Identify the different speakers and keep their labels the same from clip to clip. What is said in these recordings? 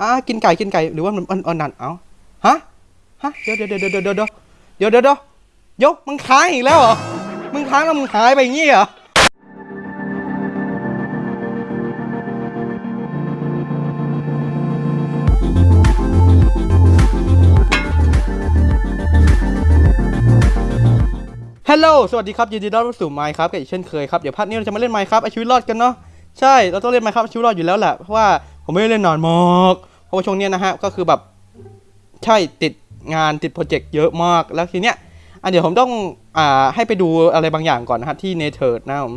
Speaker 1: อะกินไก่กินไก่หรือว่ามันมันมันนั่นเอ้าฮะฮะเดี๋ยวเดี๋ยวเดี๋ยวเดี๋ยวเดี๋ยวเดี๋ยวเดี๋ยวเดี๋ยวเดี๋ยวยกมึงค้างอีกแล้วเหรอมึงค้างแล้วมึงหายไปอย่างงี้เหรอฮัลโหล สวัสดีครับยินดีต้อนรับสู่ไมค์ครับกับอีกเช่นเคยครับ เดี๋ยวพาร์ทนี้เราจะมาเล่นไมค์ครับอาชีวิตรอดกันเนาะ ใช่ เราต้องเล่น Minecraft เอาชีวิตรอดอยู่แล้วแหละ เพราะว่า ผมไม่ได้เล่นนานมากเพราะว่าช่วงเนี้ยนะฮะก็คือแบบใช่ติดงานติดโปรเจกต์เยอะมากแล้วทีเนี้ยอะเดี๋ยวผมต้องอ่าให้ไปดูอะไรบางอย่างก่อนนะฮะที่ Nether นะผม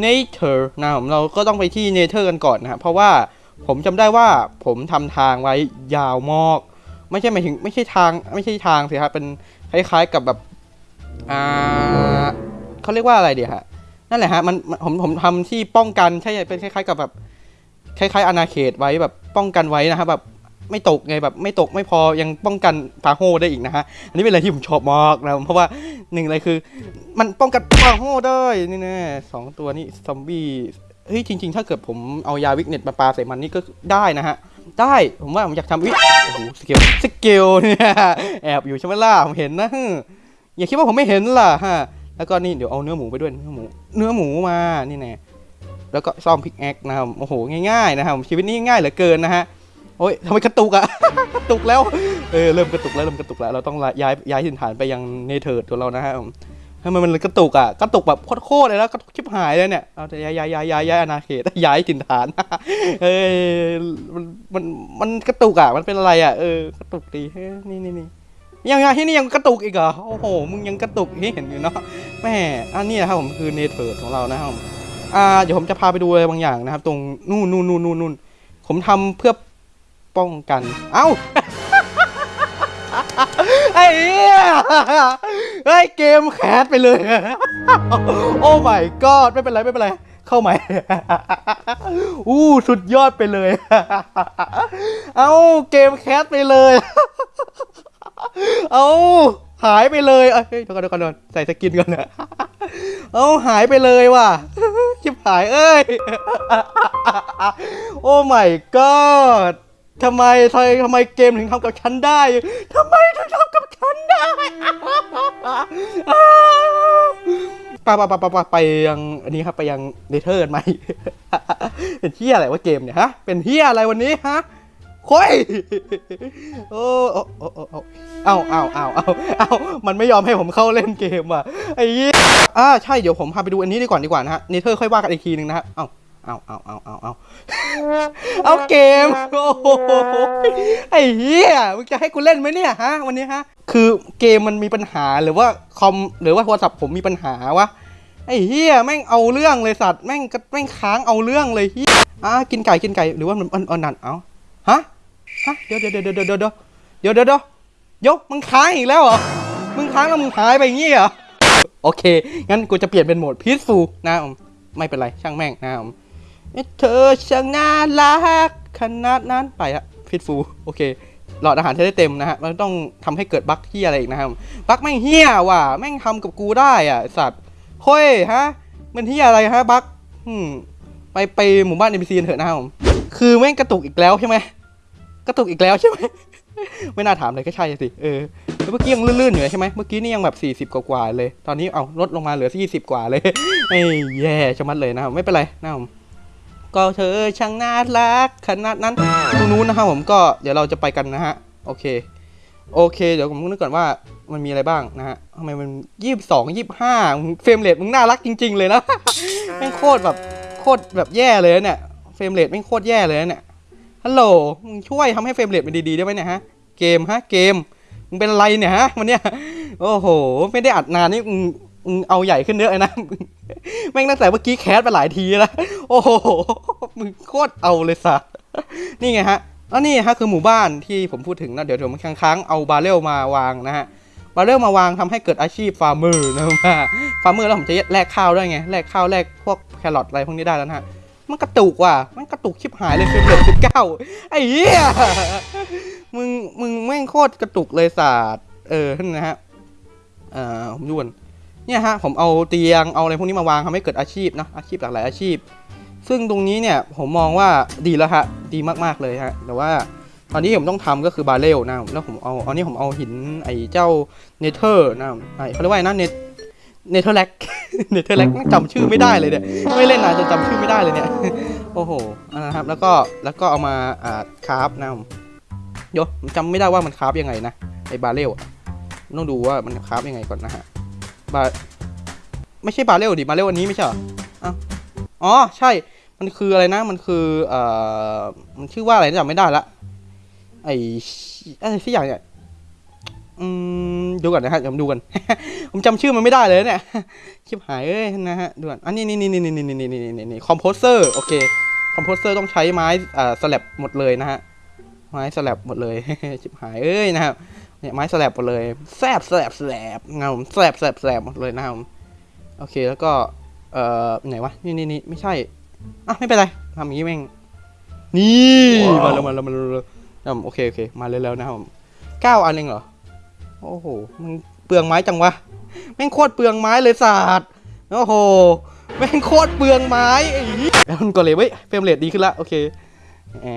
Speaker 1: Nether นะผมเราก็ต้องไปที่ Nether กันก่อนนะฮะเพราะว่าผมจำได้ว่าผมทำทางไว้ยาวมากไม่ใช่หมายถึงไม่ใช่ทางไม่ใช่ทางสิครับเป็นคล้ายๆกับแบบอ่าเขาเรียกว่าอะไรเดียฮะนั่นแหละฮะมันมันผมผมทำที่ป้องกันใช่เป็นคล้ายๆกับแบบ คล้ายๆอาณาเขตไว้แบบป้องกันไว้นะฮะแบบไม่ตกไงแบบไม่ตกไม่พอยังป้องกันปาโฮได้อีกนะฮะอันนี้เป็นอะไรที่ผมชอบมากนะเพราะว่าหนึ่งเลยคือ มันป้องกันปาโฮได้นี่แน่สองตัวนี้ซอมบี้เฮ้ยจริง ๆ ถ้าเกิดผมเอายาวิกเน็ตมาปาใส่มันนี่ก็ได้นะฮะได้ผมว่าผมอยากทำวิโอ้โหสเกลสเกลเนี่ยแอบอยู่ใช่ไหมล่ะผมเห็นนะอย่าคิดว่าผมไม่เห็นล่ะฮะแล้วก็นี่เดี๋ยวเอาเนื้อหมูไปด้วยเนื้อหมู เนื้อหมูมานี่แน่ แล้วก็ซ่อมพิกแอคนะครับโอ้โหง่ายๆนะครับชีวิตนี้ง่ายเหลือเกินนะฮะโอ้ยทำไมกระตุกอะกระตุกแล้วเออเริ่มกระตุกแล้วเริ่มกระตุกแล้วเราต้องย้ายย้ายถิ่นฐานไปยังเนเธอร์ตัวเรานะฮะทำไมมันกระตุกอะกระตุกแบบโคตรๆเลยแล้วกระตุกชิบหายเลยเนี่ยเอาแต่ย้ายย้ายย้ายย้ายย้ายอาณาเขตย้ายถิ่นฐานเอ้ยมันมันมันกระตุกอะมันเป็นอะไรอะเออกระตุกดีนี่นี่นี่ยังไงที่นี่ยังกระตุกอีกเหรอโอ้โหมึงยังกระตุกให้เห็นอยู่เนาะแม่อันนี้นะครับผมคือเนเธอร์ของเรานะครับ อ่าเดี๋ยวผมจะพาไปดูอะไรบางอย่างนะครับ ตรงนู่นนู่นนู่นนู่นนู่นผมทำเพื่อป้องกัน เอ้าไอ้เหี้ยเฮ้เกมแคสไปเลย โอ้ my god ไม่เป็นไรไม่เป็นไร เข้าใหม่ อู้สุดยอดไปเลย เอ้าเกมแคสไปเลย เอาหายไปเลยเอ้ยเดี๋ยวก่อนเดี๋ยวก่อนใส่สกินก่อนนะเอาหายไปเลยว่ะชิบหายเอ้ย โอ้ my god ทำไมทำไมทำไมเกมถึงทำกับฉันได้ทำไมถึงทำกับฉันได้ปะปะปะปะปะไปยังอันนี้ครับไปยังเนเธอร์กันไหมเป็นเฮียอะไรวะเกมเนี่ยฮะ เป็นเฮียอะไรวันนี้ฮะ ค่อยโอ้โอ้โอ้โอ้โอ้เอาเอาเอาเอาเอามันไม่ยอมให้ผมเข้าเล่นเกมอะไอ้เหี้ยอ่าใช่เดี๋ยวผมพาไปดูอันนี้ดีก่อนดีกว่านะฮะเนเธอร์ค่อยว่ากันอีกทีหนึ่งนะฮะเอาเอาเอาเอาเอาเอาเอาเกมโอ้โหไอ้เหี้ยมึงจะให้กูเล่นไหมเนี่ยฮะวันนี้ฮะคือเกมมันมีปัญหาหรือว่าคอมหรือว่าโทรศัพท์ผมมีปัญหาวะไอ้เหี้ยแม่งเอาเรื่องเลยสัตว์แม่งก็แม่งค้างเอาเรื่องเลยเหี้ยอ่ากินไก่กินไก่หรือว่ามันมันนั่นเอาฮะ เดี๋ยวเดี๋ยวเดี๋ยวเดี๋ยวเดี๋ยวเดี๋ยวเดี๋ยวเดี๋ยวยกมึงค้างอีกแล้วเหรอ มึงค้างแล้วมึงหายไปอย่างงี้เหรอ โอเค งั้นกูจะเปลี่ยนเป็นโหมดพีซฟูนะผมไม่เป็นไรช่างแม่งนะผมเธอช่างน่ารักขนาดนั้นไปอะ peaceful โอเคหลอดอาหารจะได้เต็มนะฮะ มันต้องทำให้เกิด bug เหี้ยอะไรอีกนะครับ bug แม่งเหี้ยว่ะ แม่งทำกับกูได้อะสัตว์เฮ้ยฮะ มันเหี้ยอะไรฮะ bug ไปไปหมู่บ้าน NPC เถอะนะครับผมคือแม่งกระตุกอีกแล้วใช่ไหม กระตุกอีกแล้วใช่ไหม ไม่น่าถามเลยก็ใช่สิเออเมื่อกี้ยังลื่นๆอยู่ใช่ไหมเมื่อกี้นี่ยังแบบ40 กว่าๆเลย ตอนนี้เอาลดลงมาเหลือ20กว่าเลยไอ้แย่ชะมัดเลยนะไม่เป็นไรนะผมก็เธอช่างน่ารักขนาดนั้นตรงนู้นนะครับผมก็เดี๋ยวเราจะไปกันนะฮะโอเคโอเค เดี๋ยวผมนึกก่อนว่ามันมีอะไรบ้างนะฮะทำไมมันยี่สิบสองยี่สิบห้า frame rate มึงน่ารักจริง ๆ เลยนะแม่งโคตรแบบโคตรแบบแย่เลยเนี่ย frame rate แม่งโคตรแย่เลยเนี่ย ฮัลโหลมึงช่วยทำให้ frame rate มันดีๆได้ไหมเนี่ยฮะ เกมฮะ เกม มึงเป็นอะไรเนี่ยฮะวันเนี้ย โอ้โห ไม่ได้อัดนานนี่มึงมึงเอาใหญ่ขึ้นเยอะเลยนะ แม่งตั้งแต่เมื่อกี้ crash ไปหลายทีแล้ว โอ้โห มึงโคตรเอาเลยสัสนี่ไงฮะแล้วนี่ฮะคือหมู่บ้านที่ผมพูดถึงนะ เดี๋ยวผมค้างๆเอาบาเรลมาวางนะฮะ บาเรลมาวางทำให้เกิดอาชีพ farmer นะครับ farmer แล้วผมจะแลกข้าวด้วยไง แลกข้าวแลกพวกแครอทอะไรพวกนี้ได้แล้วนะฮะ มันกระตุกว่ะ มันกระตุกชิบหายเลยคือเหลือสิบเก้าไอ้เหี้ย มึง มึงแม่งโคตรกระตุกเลยศาสตร์ เออนั่นนะฮะ เอ่อผมด่วน เนี่ยฮะ ผมเอาเตียง เอาอะไรพวกนี้มาวางทำให้เกิดอาชีพนะ อาชีพหลากหลายอาชีพ ซึ่งตรงนี้เนี่ย ผมมองว่าดีแล้วฮะ ดีมากๆเลยฮะ แต่ว่าตอนนี้ผมต้องทำก็คือบาเรลนะ แล้วผมเอาอานี่ผมเอาหินไอ้เจ้า Nether นะไอ้เขาเรียกว่านะเน netherrack netherrack จำชื่อไม่ได้เลยเนี่ย ไม่เล่นนานจนจำชื่อไม่ได้เลยเนี่ย โอ้โหอันนะครับ แล้วก็แล้วก็เอามาอ่าคราฟนะโยผมจำไม่ได้ว่ามันคราฟยังไงนะไอ้บาเรลอะต้องดูว่ามันคราฟยังไงก่อนนะฮะบาไม่ใช่บาเรลดิบาเรลอันนี้ไม่ใช่เหรออ้าวอ๋อใช่ มันคืออะไรนะ มันคือเอ่อมันชื่อว่าอะไรนะจำไม่ได้ละไอ้อะไรสักอย่างเนี่ย อืมดูก่อนนะฮะเดี๋ยวผมดูกันผมจำชื่อมันไม่ได้เลยเนี่ยชิบหายเอ้ยนะฮะดูก่อนอันนี้นี่นี่นี่นี่นี่นี่นี่นี่นี่คอมโพเซอร์โอเคคอมโพเซอร์ต้องใช้ไม้อ่าสลับหมดเลยนะฮะไม้สลับหมดเลยชิบหายเอ้ยนะครับเนี่ยไม้สลับหมดเลยแซบแซบแซบเงาแซบแซบแซบหมดเลยนะครับโอเคแล้วก็เอ่อไหนวะนี่นี่นี่ไม่ใช่อะไม่เป็นไรทำอย่างนี้แม่งนี่มาแล้วมาแล้วมาแล้วมาแล้วอะโอเคโอเคมาเลยแล้วนะครับผมเก้าอันเองเหรอ โอ้โหมันเปลืองไม้จังวะแม่งโคตรเปลืองไม้เลยศาสตร์โอ้โหแม่งโคตรเปลืองไม้ไอ้เหี้ย iron golem เว้ย frame rate ดีขึ้นละโอเคแหม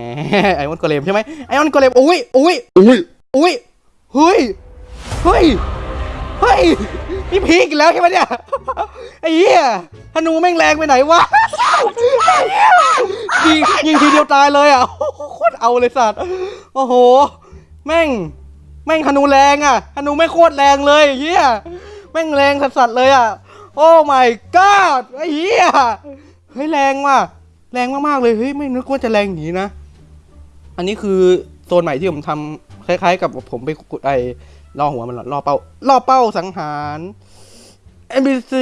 Speaker 1: iron golem ใช่ไหม iron golem อุ้ยอุ้ย
Speaker 2: อุ้ย
Speaker 1: อุ้ยเฮ้ยเฮ้ยเฮ้ยนี่พีกอีกแล้วใช่ไหมเนี่ยไอ้เหี้ยธนูแม่งแรงไปไหนวะไอ้เหี้ยยิงยิงทีเดียวตายเลยอะโอ้โหโคตรเอาเลยสัตว์โอ้โห แม่ง แม่งธนูแรงอะธนูไม่โคตรแรงเลยเหี้ยแม่งแรงสัสๆเลยอะ โอ้ my god ไอ้เหี้ยเฮ้ยแรงว่ะแรงมากๆเลยเฮ้ยไม่นึกว่าจะแรงอย่างนี้นะ อันนี้คือโซนใหม่ที่ผมทำคล้ายๆ กับผมไปกดไอ้ล่อหัวมันหรอล่อเป้าล่อเป้าสังหาร NPC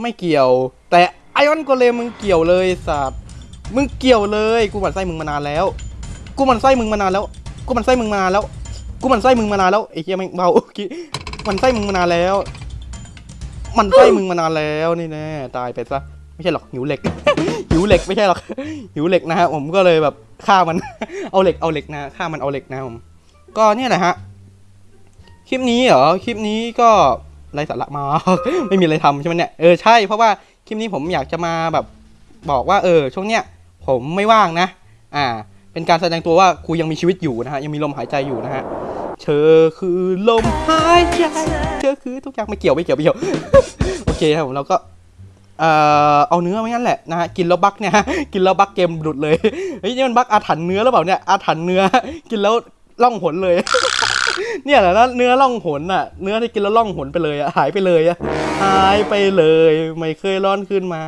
Speaker 1: ไม่เกี่ยว แต่ไอออนโกเลมมึงเกี่ยวเลยสัตว์มึงเกี่ยวเลย กูหมันไส้มึงมานานแล้ว กูหมันไส้มึงมานานแล้ว กูหมันไส้มึงมานานแล้ว กูมันไส้มึงมานานแล้วไอ้เหี้ยแม่งเบาเมื่อกี้หมั่นไส้มึงมานานแล้ว มันไส้มึงมานานแล้วนี่แน่ตายไปซะไม่ใช่หรอกหิวเหล็ก หิวเหล็กไม่ใช่หรอกหิวเหล็กนะฮะผมก็เลยแบบฆ่ามัน เอาเหล็กเอาเหล็กนะฆ่ามันเอาเหล็กนะผมก็เนี่ยแหละฮะคลิปนี้เหรอคลิปนี้ก็ไรสาระมากไม่มีอะไรทำใช่ไหมเนี่ยเออใช่เพราะว่าคลิปนี้ผมอยากจะมาแบบบอกว่าเออช่วงเนี้ยผมไม่ว่างนะ อ่า เป็นการแสดงตัวว่ากูยังมีชีวิตอยู่นะฮะยังมีลมหายใจอยู่นะฮะ เธอคือลมหายใจเธอคือทุกอย่างไม่เกี่ยวไม่เกี่ยวไม่เกี่ยวโอเคครับผมเราก็เอ่อเอาเนื้อไม่งั้นแหละนะฮะกินแล้วบักเนี่ยกินแล้วบักเกมหลุดเลยเฮ้ยนี่มันบักอาถรรพ์เนื้อหรือเปล่าเนี่ยอาถรรพ์เนื้อกินแล้วล่องหนเลย เนี่ยแหละนะเนื้อล่องหนอะ เนื้อที่กินแล้วล่องหนไปเลยอะหายไปเลยอะหายไปเลย ไม่เคยร้อนขึ้นมา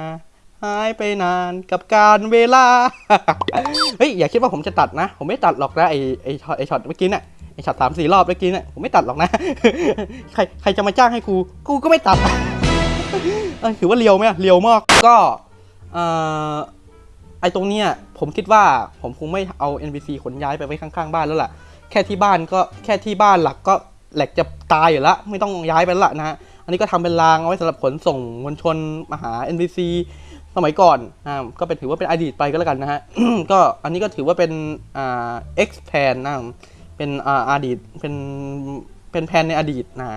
Speaker 1: หายไปนานกับการเวลา เฮ้ย อย่าคิดว่าผมจะตัดนะ ผมไม่ตัดหรอกนะไอไอช็อตไอช็อตเมื่อกี้เนี่ย ไอช็อตสามสี่รอบเมื่อกี้เนี่ยผมไม่ตัดหรอกนะ ใครใครจะมาจ้างให้กูกูก็ไม่ตัดถือว่าเรียวไหมเรียวมากก็เอ่อไอตรงเนี้ยผมคิดว่าผมคงไม่เอา NPC ขนย้ายไปไว้ข้างๆบ้านแล้วล่ะ แค่ที่บ้านก็แค่ที่บ้านหลักก็แหลกจะตายอยู่แล้วไม่ต้องย้ายไปแล้วล่ะนะฮะอันนี้ก็ทำเป็นรางเอาไว้สำหรับขนส่งมวลชนมาหา NPC สมัยก่อนนะก็เป็นถือว่าเป็นอดีตไปก็แล้วกันนะฮะก็อันนี้ก็ถือว่าเป็นอ่า X แผนนะ เป็นอ่าอดีตเป็นเป็นแผนในอดีตนะ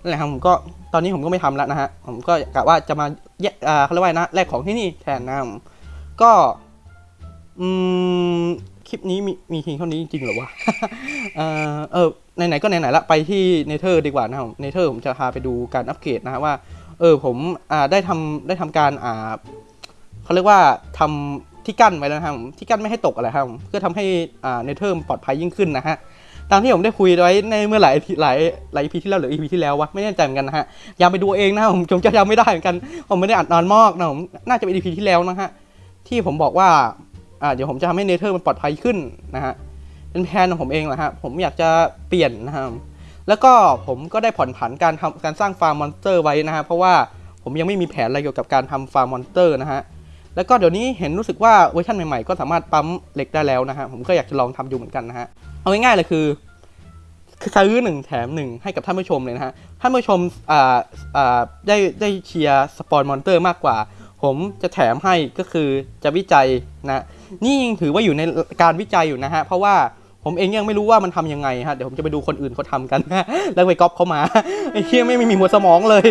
Speaker 1: นั่นแหละครับผมก็ตอนนี้ผมก็ไม่ทำแล้วนะฮะผมก็กะว่าจะมาแยกอ่าเขาเรียกว่านะแลกของที่นี่แทนนะผมก็อืมคลิปนี้มีมีเพียงเท่านี้จริงๆหรอวะเออเออไหนๆก็ไหนๆละไปที่เนเธอร์ดีกว่านะครับเนเธอร์ผมจะพาไปดูการอัปเกรดนะฮะว่าเออผมอ่าได้ทำได้ทำการอ่าเขาเรียกว่าทำที่กั้นไว้แล้วนะครับที่กั้นไม่ให้ตกอะไรครับเพื่อทำให้อ่าเนเธอร์ปลอดภัยยิ่งขึ้นนะฮะ ตามที่ผมได้คุยไว้ในเมื่อหลายหลายหลาย EP ที่แล้วหรือ EP ที่แล้ววะไม่แน่ใจเหมือนกันนะฮะอยากไปดูเองนะผมผมจะจำไม่ได้เหมือนกัน ผมไม่ได้อัดนานมากนะผมน่าจะเป็น EP ที่แล้วนะฮะที่ผมบอกว่าอ่าเดี๋ยวผมจะทำให้ Nether มันปลอดภัยขึ้นนะฮะเป็นแผนของผมเองแหละฮะผมอยากจะเปลี่ยนนะครับแล้วก็ผมก็ได้ผ่อนผันการทำการสร้างฟาร์ม monster ไว้นะฮะเพราะว่าผมยังไม่มีแผนอะไรเกี่ยวกับการทำฟาร์ม monster นะฮะ แล้วก็เดี๋ยวนี้เห็นรู้สึกว่าเวอร์ชันใหม่ๆ ก็สามารถปั๊มเหล็กได้แล้วนะฮะ ผมก็อยากจะลองทำดูเหมือนกันนะฮะ เอาง่ายๆเลยคือคือซื้อหนึ่งแถมหนึ่งให้กับท่านผู้ชมเลยนะฮะ ท่านผู้ชมอ่าอ่าได้ได้เชียร์ spawn monster มากกว่า ผมจะแถมให้ก็คือจะวิจัยนะ นี่ยังถือว่าอยู่ในการวิจัยอยู่นะฮะ เพราะว่า ผมเองยังไม่รู้ว่ามันทำยังไงฮะเดี๋ยวผมจะไปดูคนอื่นเขาทำกันแล้วไปก๊อปเขามาไอ้เหี้ยไม่มีหัวสมองเลย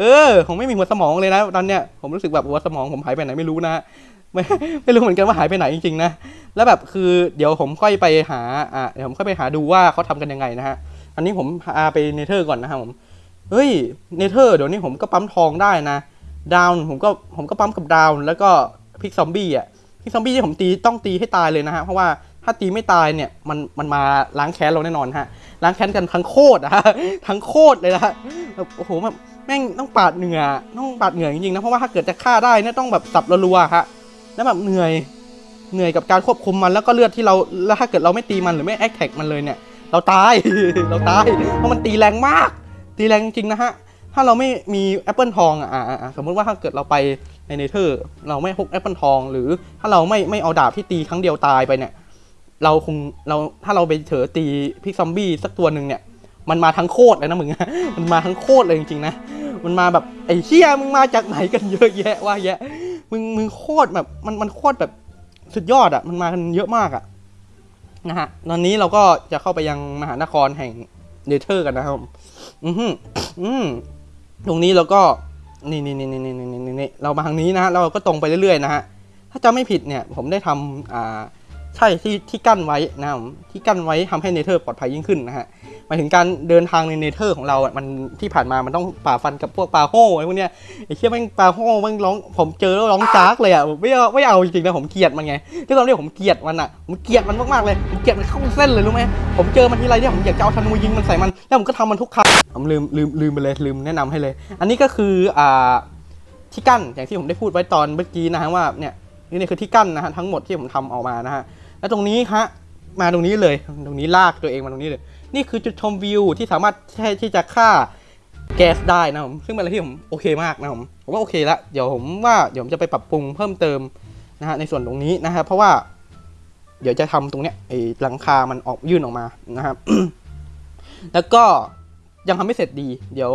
Speaker 1: เออ ผมไม่มีหัวสมองเลยนะตอนเนี้ยผมรู้สึกแบบหัวสมองผมหายไปไหนไม่รู้นะไม่ไม่รู้เหมือนกันว่าหายไปไหนจริงๆนะแล้วแบบคือเดี๋ยวผมค่อยไปหาอะเดี๋ยวผมค่อยไปหาดูว่าเขาทำกันยังไงนะฮะอันนี้ผมพาไปเนเธอร์ก่อนนะครับผมเฮ้ยเนเธอร์เดี๋ยวนี้ผมก็ปั๊มทองได้นะดาวน์ผมก็ผมก็ปั๊มกับดาวน์แล้วก็พิกซอมบี้อะพิกซอมบี้ที่ผมตีต้องตีให้ตายเลยนะฮะเพราะว่า ถ้าตีไม่ตายเนี่ยมันมันมาล้างแค้นเราแน่นอนฮะล้างแค้นกันทั้งโคตรอะฮะทั้งโคตรเลยนะฮะแบบโอ้โหแบบแม่งต้องปาดเหงื่อต้องปาดเหงื่อจริงๆนะเพราะว่าถ้าเกิดจะฆ่าได้เนี่ยต้องแบบสับรัวๆฮะแล้วแบบเหนื่อยเหนื่อยกับการควบคุมมันแล้วก็เลือดที่เราแล้วถ้าเกิดเราไม่ตีมันหรือไม่ attack มันเลยเนี่ย เราตายเราตายเพราะมันตีแรงมาก ตีแรงจริงนะฮะถ้าเราไม่มีแอปเปิลทองอะอะอะอะสมมติว่าถ้าเกิดเราไปใน Nether เราไม่พกแอปเปิลทอง หรือถ้าเราไม่ไม่เอาดาบที่ตีครั้งเดียวตายไปเนี่ย เราคงเราถ้าเราไปเผลอตี pig zombie สักตัวหนึ่งเนี่ยมันมาทั้งโคตรเลยนะมึง มันมาทั้งโคตรเลยจริงๆนะ มันมาแบบไอ้เชี่ยมึงมาจากไหนกันเยอะแยะว่าแยะ มึงมึงโคตรแบบมันมันโคตรแบบสุดยอดอะ่ะ มันมากันเยอะมากอะ่ะนะฮะ ตอนนี้เราก็จะเข้าไปยังมหานครแห่งเนเธอร์กันนะครับ อืมฮึอืมตรงนี้เราก็นี่นี่นี่นี่นี่นี่เรามาทางนี้นะฮะ เราก็ตรงไปเรื่อยๆนะฮะ ถ้าจะไม่ผิดเนี่ย ผมได้ทำอ่า ใช่ที่ที่กั้นไว้นะผมที่กั้นไว้ทำให้เนเธอร์ปลอดภัยยิ่งขึ้นนะฮะหมายถึงการเดินทางในเนเธอร์ของเราอะมันที่ผ่านมามันต้องป่าฟันกับพวกปลาโห่ไอพวกเนี้ยไอ้เชี่ยแม่งปลาโห่แม่งร้องผมเจอแล้วร้องจากเลยอะไม่เอาไม่เอาจริงๆนะผมเกลียดมันไงด้วยความที่ผมเกลียดมันอะผมเกลียดมันมากๆเลยผมเกลียดมันเข้าเส้นเลยรู้ไหมผมเจอมันทีไรเนี่ยผมอยากจะเอาธนูยิงมันใส่มันแล้วผมก็ทำมันทุกครั้งผมลืมลืมลืมไปเลยลืมแนะนำให้เลย อันนี้ก็คืออ่าที่กั้นอย่างที่ผมได้พูดไว้ตอนเมื่อกี้นะฮะว่าเนี่ยนี่คือที่กั้นนะฮะทั้งหมดที่ผมทำออกมานะฮะ แล้วตรงนี้ฮะมาตรงนี้เลยตรงนี้ลากตัวเองมาตรงนี้เลย นี่คือจุดชมวิวที่สามารถใช้ที่จะฆ่าแก๊สได้นะผมซึ่งเป็นอะไรที่ผมโอเคมากนะผมผมว่าโอเคละเดี๋ยวผมว่าเดี๋ยวผมจะไปปรับปรุงเพิ่มเติมนะฮะในส่วนตรงนี้นะฮะเพราะว่าเดี๋ยวจะทำตรงเนี้ยไอ้หลังคามันออกยื่นออกมานะครับแล้วก็ยังทำไม่เสร็จดี เดี๋ยว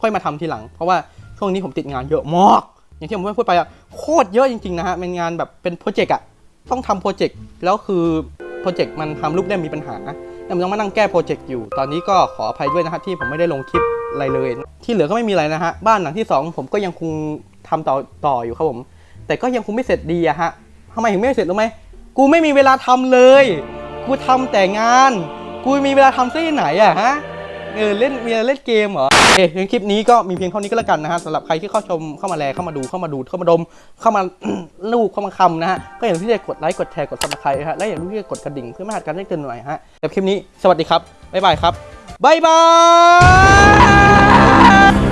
Speaker 1: ค่อยมาทำทีหลัง เพราะว่าช่วงนี้ผมติดงานเยอะมากอย่างที่ผมพูดไปอะโคตรเยอะจริงๆนะฮะเป็นงานแบบเป็นโปรเจกต์อะ ต้องทำโปรเจกต์แล้วคือโปรเจกต์มันทำรูปได้มีปัญหาแล้วมันต้องมานั่งแก้โปรเจกต์อยู่ ตอนนี้ก็ขออภัยด้วยนะฮะที่ผมไม่ได้ลงคลิปอะไรเลย ที่เหลือก็ไม่มีอะไรนะฮะ บ้านหลังที่สองผมก็ยังคงทำต่อต่ออยู่ครับผม แต่ก็ยังคงไม่เสร็จดีอะฮะทำไมถึงไม่เสร็จรู้ไหมกูไม่มีเวลาทำเลย กูทำแต่งาน กูมีเวลาทำที่ไหนอะฮะ เออเล่นมีเล่นเกมเหรอ เอ๊ะคลิปนี้ก็มีเพียงเท่านี้ก็แล้วกันนะฮะสำหรับใครที่เข้าชมเข้ามาแลเข้ามาดูเข้ามาดูเข้ามาดม เข้ามาลูบเข้ามาคลำนะฮะก็อย่าลืมที่จะกดไลค์กดแชร์กด subscribe ฮะและอย่าลืมที่จะกดกระดิ่งเพื่อไม่พลาดการแจ้งเตือนใหม่ฮะแต่คลิปนี้สวัสดีครับบ๊ายบายครับบ๊ายบาย